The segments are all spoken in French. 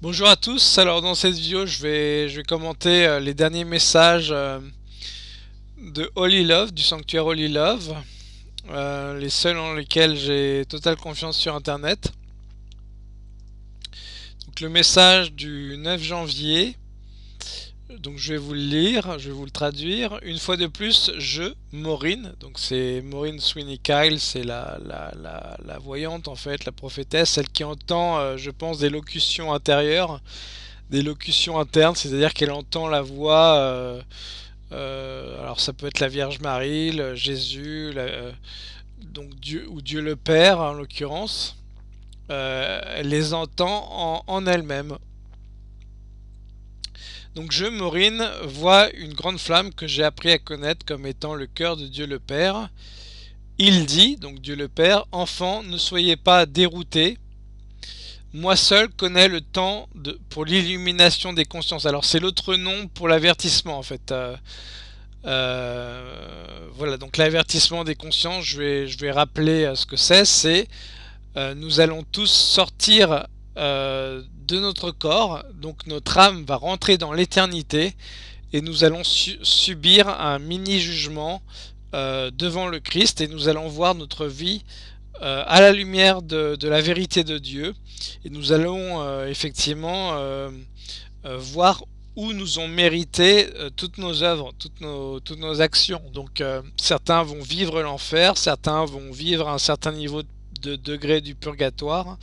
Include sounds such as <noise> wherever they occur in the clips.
Bonjour à tous, alors dans cette vidéo je vais, commenter euh, les derniers messages euh, de Holy Love, du sanctuaire Holy Love, euh, les seuls en lesquels j'ai totale confiance sur internet. Donc le message du 9 janvier, donc je vais vous le lire, je vais vous le traduire. Une fois de plus, je, Maureen, donc c'est Maureen Sweeney Kyle, c'est la, la, voyante en fait, la prophétesse, celle qui entend, euh, je pense, des locutions intérieures, des locutions internes, c'est-à-dire qu'elle entend la voix, euh, euh, alors ça peut être la Vierge Marie, Jésus, donc Dieu, ou Dieu le Père en l'occurrence, elle les entend en elle-même. Donc je, Maureen, vois une grande flamme que j'ai appris à connaître comme étant le cœur de Dieu le Père. Il dit, donc Dieu le Père, Enfants, ne soyez pas déroutés. Moi seul connais le temps pour l'illumination des consciences. Alors c'est l'autre nom pour l'avertissement en fait. Euh, euh, voilà, donc l'avertissement des consciences, je vais, je vais rappeler euh, ce que c'est. C'est nous allons tous sortir de notre corps, donc notre âme va rentrer dans l'éternité et nous allons subir un mini-jugement euh, devant le Christ et nous allons voir notre vie euh, à la lumière de, la vérité de Dieu. Et nous allons euh, effectivement voir où nous ont mérité toutes nos œuvres, toutes nos, toutes nos actions. Donc certains vont vivre l'enfer, certains vont vivre un certain niveau de degré du purgatoire,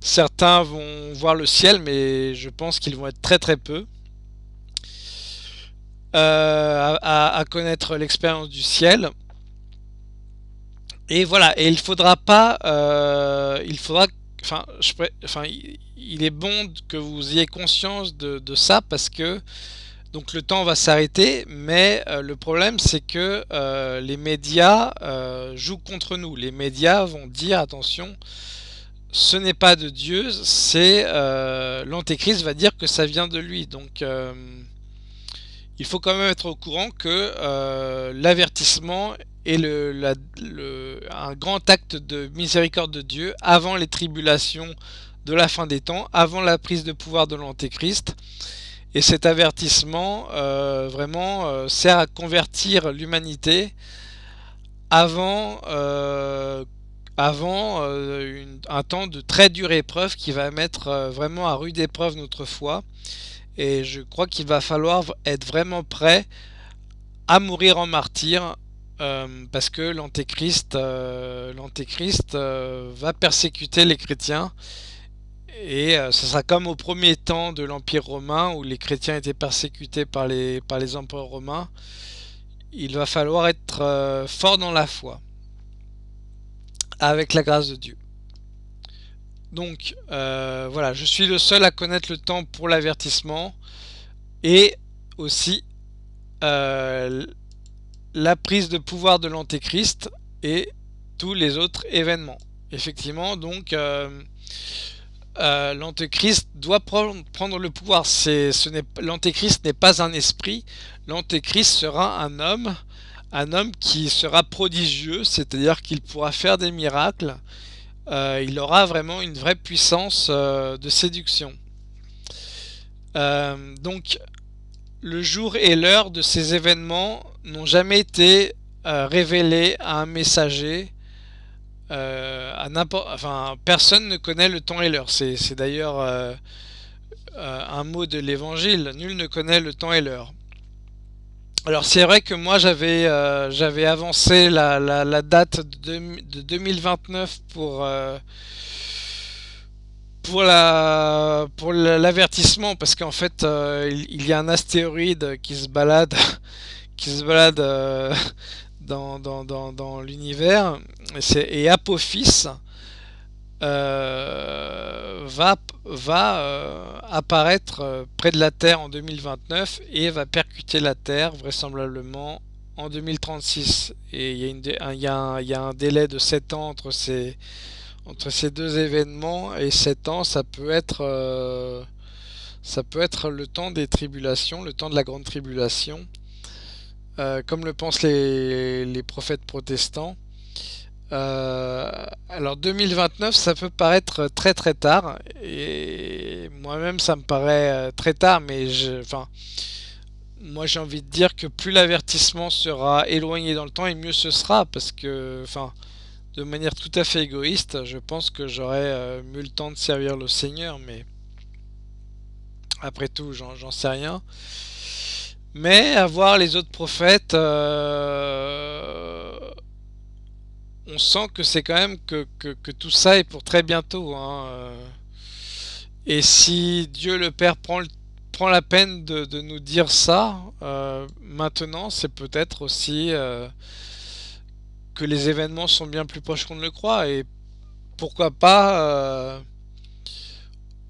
Certains vont voir le ciel, mais je pense qu'ils vont être très très peu euh, à, connaître l'expérience du ciel. Et voilà, et il faudra pas, euh, il faudra, enfin, il est bon que vous ayez conscience de, ça parce que donc le temps va s'arrêter, mais euh, le problème c'est que les médias jouent contre nous. Les médias vont dire attention, ce n'est pas de Dieu, c'est euh, l'antéchrist va dire que ça vient de lui. Donc euh, il faut quand même être au courant que euh, l'avertissement est un grand acte de miséricorde de Dieu avant les tribulations de la fin des temps, avant la prise de pouvoir de l'antéchrist. Et cet avertissement vraiment sert à convertir l'humanité avant avant euh, un temps de très dure épreuve qui va mettre euh, vraiment à rude épreuve notre foi. Et je crois qu'il va falloir être vraiment prêt à mourir en martyr euh, parce que l'antéchrist l'antéchrist va persécuter les chrétiens et ce sera comme au premier temps de l'Empire romain où les chrétiens étaient persécutés par les, par les empereurs romains. Il va falloir être fort dans la foi avec la grâce de Dieu. Donc euh, voilà, je suis le seul à connaître le temps pour l'avertissement et aussi euh, la prise de pouvoir de l'antéchrist et tous les autres événements. Effectivement, donc euh, l'antéchrist doit prendre, le pouvoir. L'antéchrist n'est pas un esprit, l'antéchrist sera un homme un homme qui sera prodigieux, c'est-à-dire qu'il pourra faire des miracles, euh, il aura vraiment une vraie puissance euh, de séduction. Euh, donc, le jour et l'heure de ces événements n'ont jamais été révélés à un messager. enfin, personne ne connaît le temps et l'heure. C'est d'ailleurs un mot de l'évangile. Nul ne connaît le temps et l'heure. Alors c'est vrai que moi j'avais euh, j'avais avancé la, la, date de, 2029 pour euh, pour la pour l'avertissement parce qu'en fait euh, il, y a un astéroïde qui se balade <laughs> qui se balade <laughs> dans, dans, dans, dans l'univers. Et, et Apophis va, va euh, apparaître euh, près de la Terre en 2029 et va percuter la Terre vraisemblablement en 2036. Et il y, a un, délai de 7 ans entre ces, deux événements et 7 ans ça peut être euh, le temps des tribulations, le temps de la grande tribulation, euh, comme le pensent les prophètes protestants. Euh, alors 2029, ça peut paraître très très tard, et moi-même ça me paraît très tard, mais je, enfin, moi j'ai envie de dire que plus l'avertissement sera éloigné dans le temps, et mieux ce sera, parce que, enfin, de manière tout à fait égoïste, je pense que j'aurais mieux le temps de servir le Seigneur, mais après tout, j'en sais rien. Mais à voir les autres prophètes, euh, on sent que c'est quand même que, tout ça est pour très bientôt. Hein, euh. Et si Dieu le Père prend, la peine de, nous dire ça, euh, maintenant, c'est peut-être aussi que les événements sont bien plus proches qu'on ne le croit. Et pourquoi pas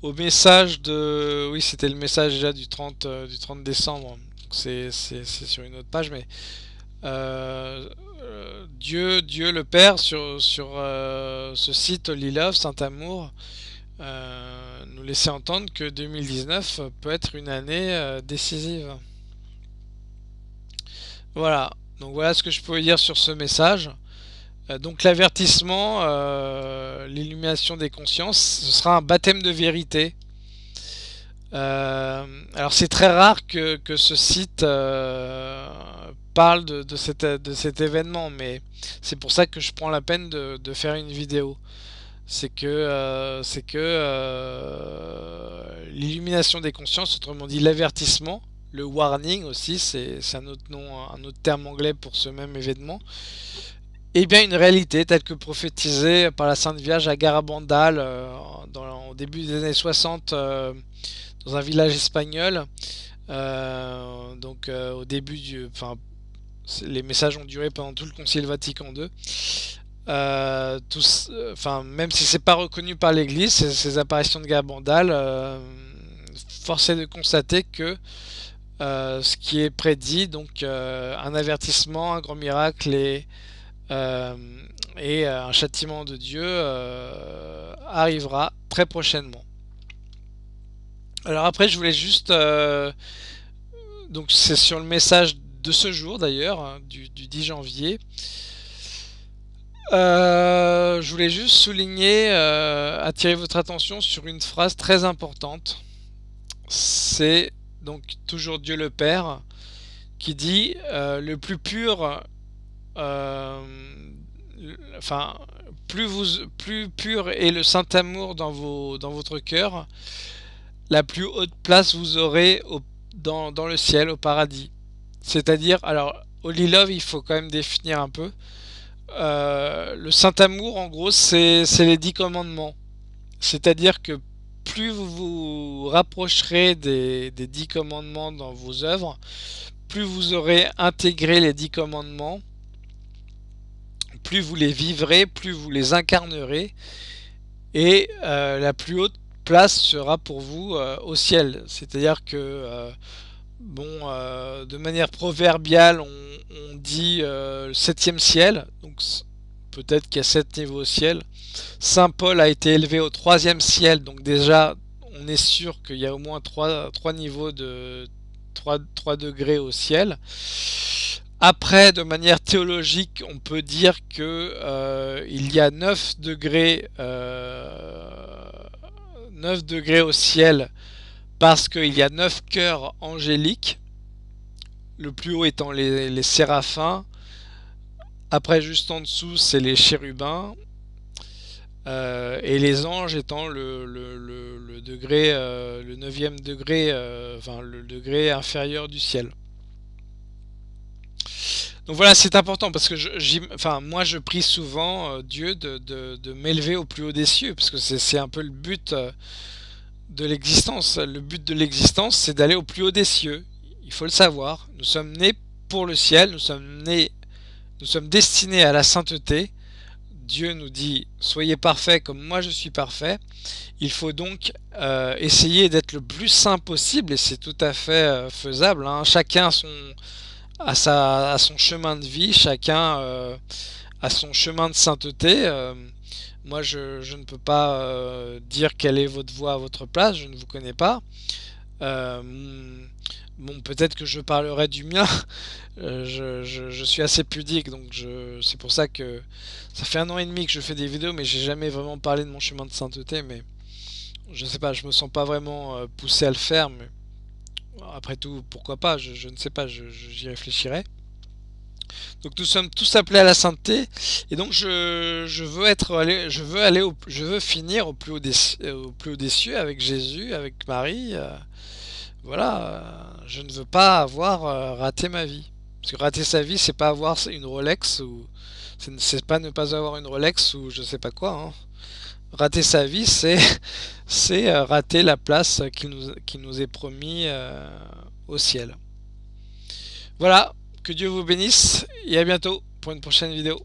au message de... Oui, c'était le message déjà du 30, du 30 décembre c'est sur une autre page, mais euh, euh, Dieu, Dieu le Père sur, euh, ce site Lilove, Saint-Amour, nous laissait entendre que 2019 peut être une année décisive. Voilà, voilà ce que je peux dire sur ce message. donc l'avertissement, l'illumination des consciences, ce sera un baptême de vérité. Euh, alors c'est très rare que, ce site euh, parle de, cet événement, mais c'est pour ça que je prends la peine de, faire une vidéo. C'est que, euh, que l'illumination des consciences, autrement dit l'avertissement, le warning aussi, c'est un autre nom, un autre terme anglais pour ce même événement, et bien une réalité telle que prophétisée par la Sainte Vierge à Garabandal au début des années 60 dans un village espagnol. Euh, donc euh, au début du... Enfin, les messages ont duré pendant tout le Concile Vatican II. Euh, enfin, même si c'est pas reconnu par l'Église, ces, apparitions de Gabandal, force est de constater que ce qui est prédit, donc un avertissement, un grand miracle et un châtiment de Dieu arrivera très prochainement. Alors après, je voulais juste... Euh, donc c'est sur le message de ce jour d'ailleurs, hein, du, 10 janvier. Euh, je voulais juste souligner, euh, attirer votre attention sur une phrase très importante. C'est donc toujours Dieu le Père qui dit le plus pur, enfin plus plus pur est le saint amour dans vos, dans votre cœur, la plus haute place vous aurez dans, le ciel, au paradis. C'est-à-dire, alors, Holy Love, il faut quand même définir un peu. Euh, le Saint-Amour, en gros, c'est les dix commandements. C'est-à-dire que plus vous vous rapprocherez des, des dix commandements dans vos œuvres, plus vous aurez intégré les dix commandements, plus vous les vivrez, plus vous les incarnerez, et euh, la plus haute place sera pour vous euh, au ciel. C'est-à-dire que, euh, bon, euh, de manière proverbiale, on, dit le septième ciel, donc peut-être qu'il y a sept niveaux au ciel. Saint Paul a été élevé au troisième ciel, donc déjà, on est sûr qu'il y a au moins trois, trois niveaux de 3, 3 degrés au ciel. Après, de manière théologique, on peut dire que il y a 9 degrés 9 degrés au ciel parce qu'il y a 9 cœurs angéliques, le plus haut étant les, séraphins, après juste en dessous c'est les chérubins, euh, et les anges étant le, degré, euh, le 9 degré, euh, enfin le degré inférieur du ciel. Donc voilà, c'est important parce que je, enfin, moi je prie souvent euh, Dieu de, m'élever au plus haut des cieux, parce que c'est un peu le but euh, de l'existence. Le but de l'existence, c'est d'aller au plus haut des cieux. Il faut le savoir. Nous sommes nés pour le ciel, nous sommes nés, nous sommes destinés à la sainteté. Dieu nous dit soyez parfaits comme moi je suis parfait. Il faut donc euh, essayer d'être le plus saint possible et c'est tout à fait faisable. Hein. Chacun son à, sa, à son chemin de vie, chacun euh, a son chemin de sainteté. Euh, moi, je, je, ne peux pas euh, dire quelle est votre voie à votre place, je ne vous connais pas. bon, peut-être que je parlerai du mien. <laughs> je, je, suis assez pudique, donc c'est pour ça que ça fait un an et demi que je fais des vidéos, mais j'ai jamais vraiment parlé de mon chemin de sainteté. Mais je sais pas, je me sens pas vraiment poussé à le faire, mais après tout, pourquoi pas, je, ne sais pas, j'y réfléchirai. Donc nous sommes tous appelés à la sainteté, et donc je, veux être je veux aller, je veux finir au plus haut des, au plus haut des cieux avec Jésus, avec Marie. Euh, voilà, je ne veux pas avoir raté ma vie. Parce que rater sa vie, c'est pas avoir une Rolex ou c'est pas ne pas avoir une Rolex ou je sais pas quoi. Hein. Rater sa vie, <laughs> c'est euh, rater la place qui nous, qui nous est promis euh, au ciel. Voilà, que Dieu vous bénisse et à bientôt pour une prochaine vidéo.